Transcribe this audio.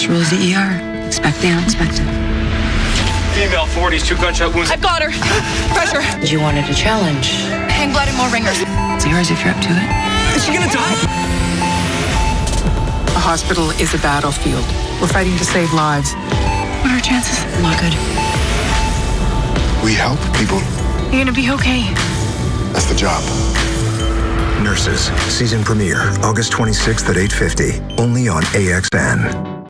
Nurse rules the ER expect the unexpected. Female 40s, two gunshot wounds. I've got her. Pressure. You wanted a challenge. Hang blood and more Ringer's. It's yours if you're up to it. Is she gonna die? A hospital is a battlefield. We're fighting to save lives. What are our chances? Not good. We help people. You're gonna be okay. That's the job. Nurses, season premiere, August 26th at 8.50, only on AXN.